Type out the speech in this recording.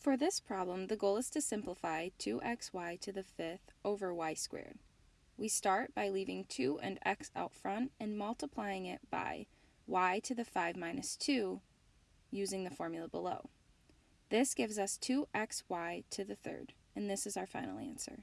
For this problem, the goal is to simplify 2xy to the fifth over y squared. We start by leaving 2 and x out front and multiplying it by y to the 5 minus 2 using the formula below. This gives us 2xy to the third, and this is our final answer.